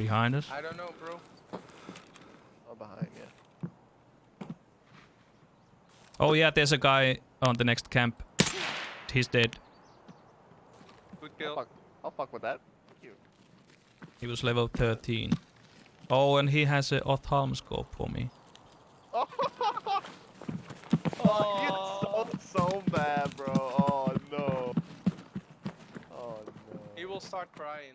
Behind us. I don't know, bro. Oh, behind you. Oh yeah, there's a guy on the next camp. He's dead. Good I'll fuck, I'll fuck with that. You. He was level 13. Oh, and he has an ophthalm scope for me. Oh, Oh. so, so bad, bro. Oh, no. Oh, no. He will start crying.